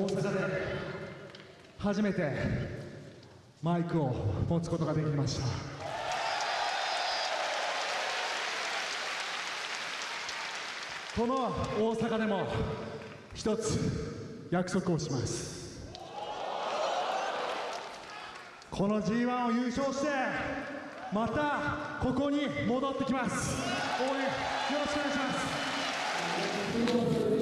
大阪で初めてマイクを持つことができました。この大阪でも一つ約束をします。この G1 を優勝してまたここに戻ってきます。応援よろしくお願いします。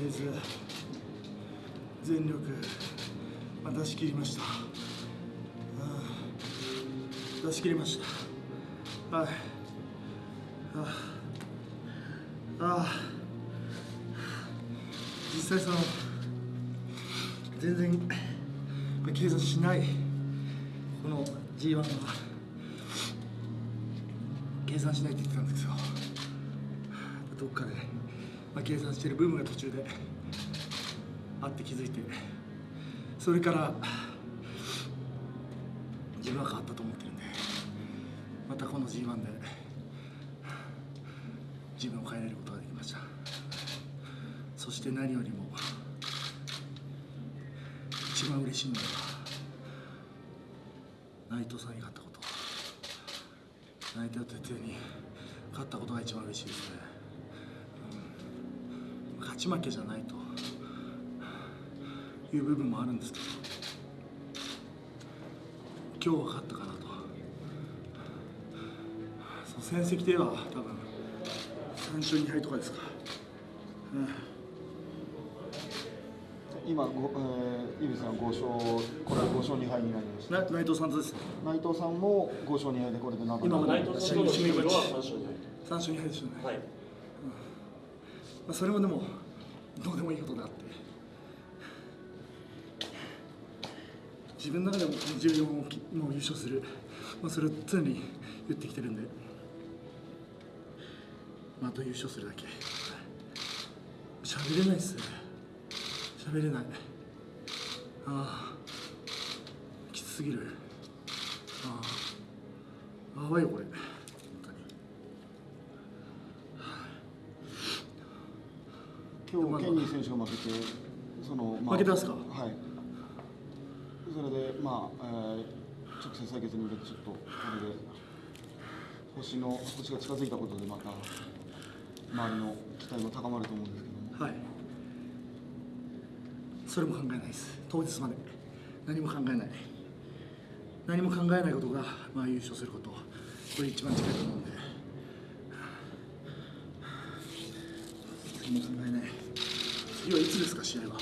とりあえず全力まあ出し切りました。うん出し切りました。はい。ああ実際その全然計算しないこの G1 は計算しないって言ってたんですよどっかで、まあ、計算してる部分が途中であって気づいてそれから自分は変わったと思ってるんでまたこの G1 で自分を変えられることができました。そして何よりも一番嬉しいのは内藤さんに勝ったこと。内藤哲也に勝ったことが一番嬉しいですね。勝ち負けじゃないと。いう部分もあるんですけど。今日は勝ったかなと。そう戦績では多分3勝2敗とかですか、うん。今ご、えー、井口さん5勝これは5勝2敗になりました。な内藤さんとですね。内藤さんも5勝2敗でこれで中今も内藤さんとのシングルは3勝2 3勝2敗ですよね、敗。はい。まあ、それもでもいことであって。自分の中でも14をもう優勝する、まあ、それを常に言ってきてるんで、まあ、と優勝するだけ。喋れないっす喋れない。ああ。きつすぎる。ああ。やばいよこれ本当に今日ケニー選手が負けてその、負けてますか？はい。それでまあ、えー直接対決に向けてちょっとこれで星の星が近づいたことでまた周りの期待も高まると思うんですけども。はい。それも考えないです。当日まで。何も考えない。何も考えないことが、まあ、優勝すること。これ一番近いと思うんで。何も考えない次はいつですか試合は